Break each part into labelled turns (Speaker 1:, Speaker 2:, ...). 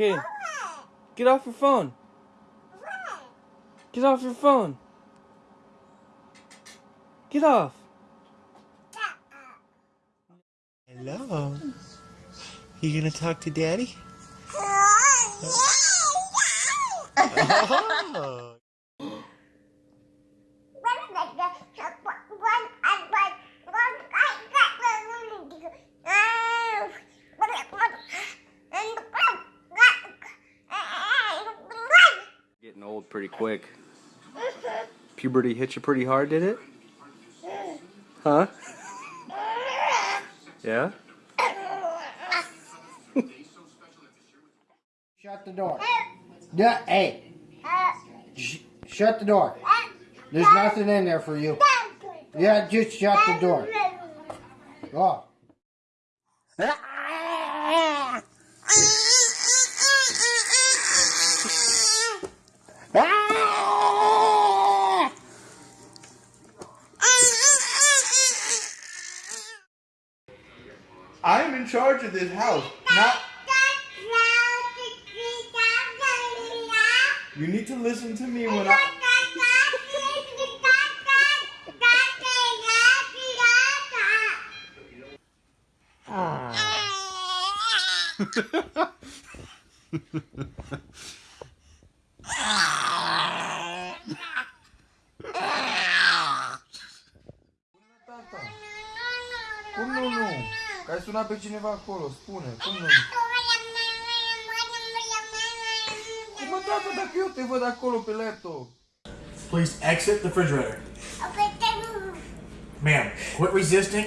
Speaker 1: Okay. Get off your phone. Get off your phone. Get off.
Speaker 2: Hello. You gonna talk to Daddy? Oh.
Speaker 1: oh. Old pretty quick. Puberty hit you pretty hard, did it? Huh? Yeah?
Speaker 3: Shut the door. Yeah, hey. Sh- shut the door. There's nothing in there for you. Yeah, just shut the door. Oh.
Speaker 2: I'm in charge of this house. Not. You need to listen to me when I. Cum ah nu, nu? Că ai sunat pe cineva acolo, spune. Cum nu? Cum mă, tata, dacă eu te văd acolo pe laptop?
Speaker 4: Please exit the refrigerator. Ma'am, quit resisting.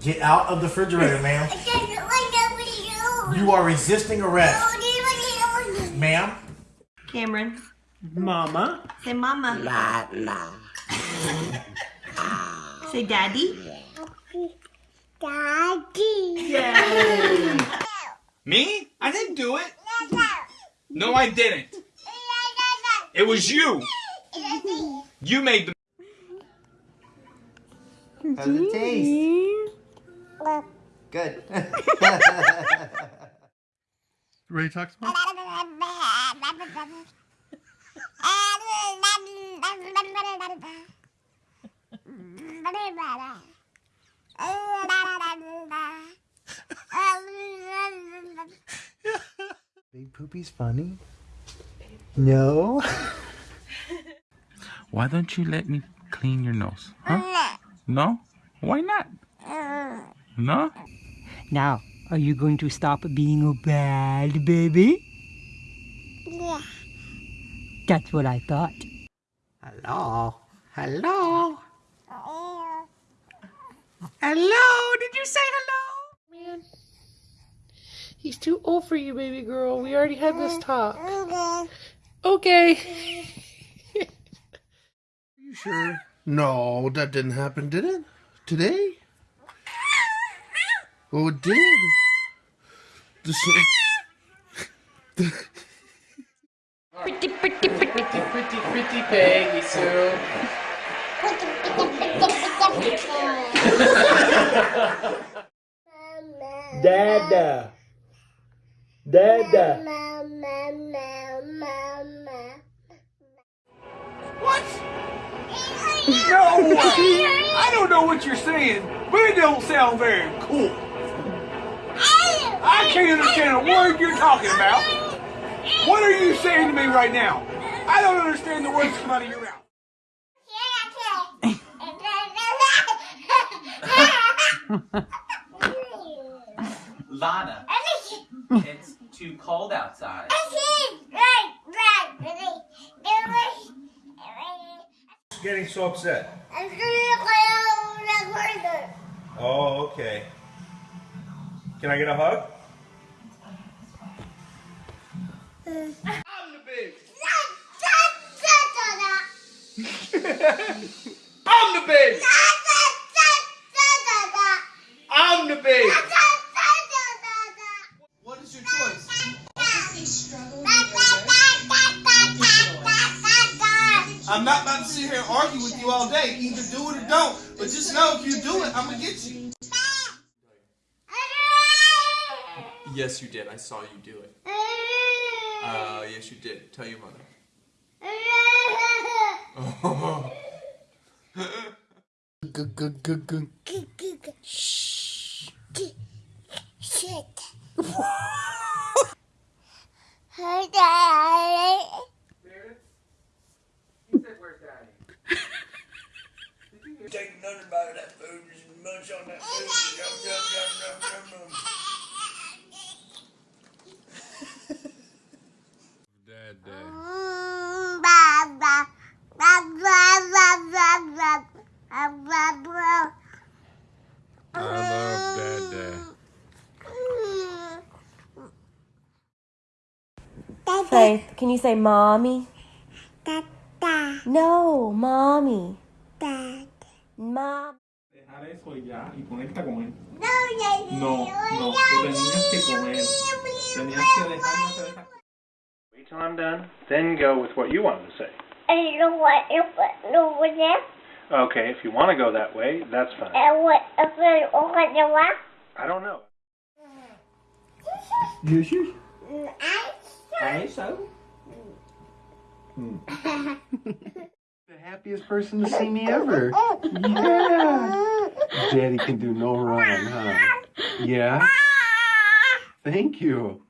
Speaker 4: Get out of the refrigerator, ma'am. You are resisting arrest. Ma'am,
Speaker 5: Cameron,
Speaker 6: Mama.
Speaker 5: say mama. La la. say daddy.
Speaker 6: Me? I didn't do it. No, I didn't. It was you. You made the.
Speaker 2: How's it taste? Good.
Speaker 4: ready to talk to me?
Speaker 2: Big funny? No?
Speaker 7: Why don't you let me clean your nose? Huh? No? Why not? No?
Speaker 8: Now, are you going to stop being a bad baby?
Speaker 9: Yeah.
Speaker 8: That's what I thought.
Speaker 2: Hello? Hello? Hello? Did you say hello?
Speaker 10: Man, he's too old for you, baby girl. We already had this mm, talk. Mm-hmm. Okay.
Speaker 11: Are you sure? No, that didn't happen, did it? Today? Oh, it did. The s-
Speaker 10: Pretty, pretty, pretty, pretty, pretty, pretty Peggy Sue.
Speaker 1: Dada. Dada.
Speaker 6: What? No way! I don't know what you're saying, but it don't sound very cool. I can't understand a word you're talking about. What are you saying to me right now? I don't understand the words come out of your mouth.
Speaker 12: Lana, it's too cold outside.
Speaker 2: Getting so upset. Oh, okay. Can I get a hug?
Speaker 6: I'm the big. I'm the big.
Speaker 2: And argue with you all day. Either do it or don't. But just know if you do it, I'm gonna get you.
Speaker 13: Yes, you did. I saw you do it. Uh, yes, you did. Tell your mother. Oh.
Speaker 2: Shit.
Speaker 14: nothing about that food. Just munch on that food. Yum, yum, yum, yum, yum, yum.
Speaker 7: Dad,
Speaker 2: Dad.
Speaker 7: I love Dad, Dad.
Speaker 15: Faith, can you say mommy?
Speaker 2: Da, da.
Speaker 15: No, mommy.
Speaker 2: Da.
Speaker 15: Mom.
Speaker 6: Dejar eso y ya, y conecta con él.
Speaker 2: No, ya, ya,
Speaker 6: No, no,
Speaker 2: ya,
Speaker 6: tú tenías que comer. Tenías que dejarlo hacer esa
Speaker 16: Wait till I'm done, then go with what you wanted to say.
Speaker 2: I don't want to know what that.
Speaker 16: Okay, if you want to go that way, that's fine.
Speaker 2: And what if I open the what?
Speaker 16: I don't know.
Speaker 17: Yes, yes.
Speaker 2: Mm, I
Speaker 17: I so. Hmm. the happiest person to see me ever. Yeah. Daddy can do no wrong, huh? Yeah. Thank you.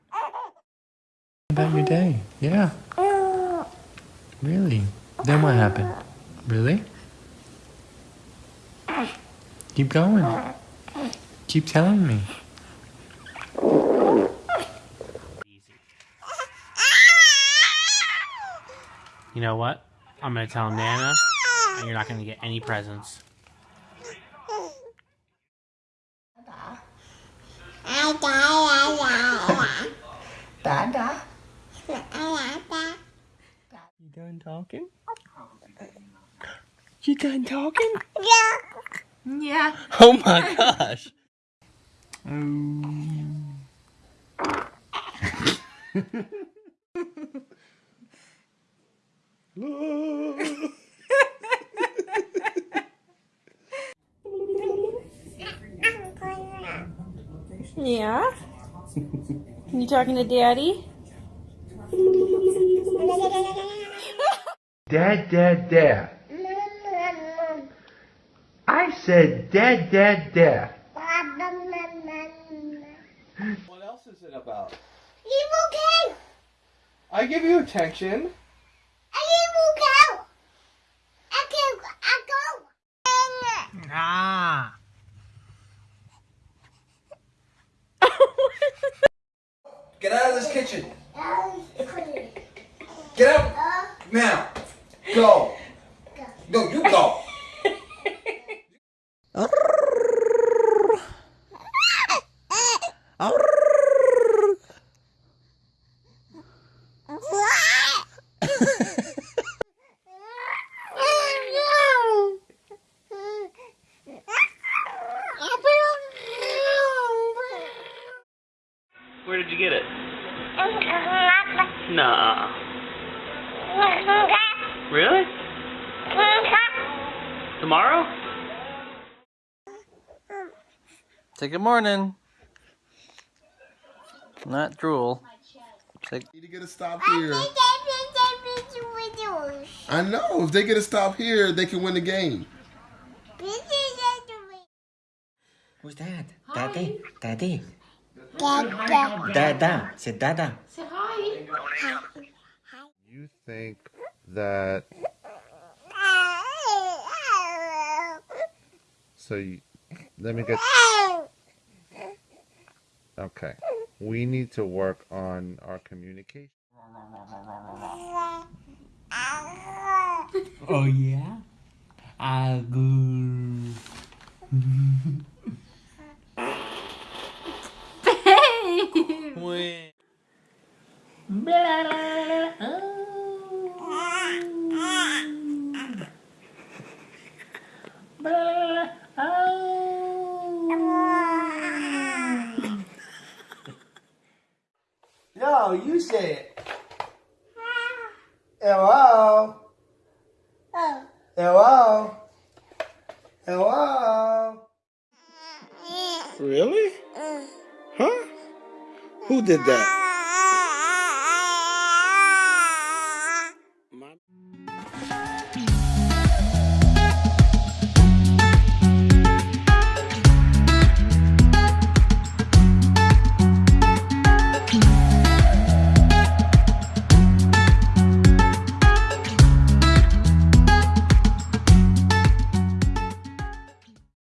Speaker 18: About your day, yeah. Really? Then what happened? Really? Keep going. Keep telling me.
Speaker 19: You know what? I'm gonna tell Nana, and you're not gonna get any presents.
Speaker 17: Dada.
Speaker 8: You done talking? You done talking?
Speaker 2: Yeah.
Speaker 5: Yeah.
Speaker 8: Oh my gosh.
Speaker 5: Yeah? You talking to daddy?
Speaker 20: Dad, dad, dad. I said dad, dad, dad.
Speaker 21: What else is it about?
Speaker 2: Evil cow!
Speaker 21: I give you attention.
Speaker 2: Evil cow! I can, I go.
Speaker 8: Ah.
Speaker 21: Get out of this kitchen. Get out. Now. Go. No, you go.
Speaker 22: Where did you get it? Nah. Really? Tomorrow?
Speaker 1: Say good morning. Not drool. Say,
Speaker 23: Need to get a stop here. I know. If they get a stop here, they can win the game.
Speaker 12: Who's that? Daddy? Daddy?
Speaker 2: Dada.
Speaker 12: Dada. Say Dada.
Speaker 10: Say hi.
Speaker 23: You think that. So you, let me get. Okay. We need to work on our communication.
Speaker 8: Oh yeah? I go.
Speaker 17: No, you say it. Hello. Hello. Oh. Hello.
Speaker 21: Really? Mm. Huh?
Speaker 24: Who did that?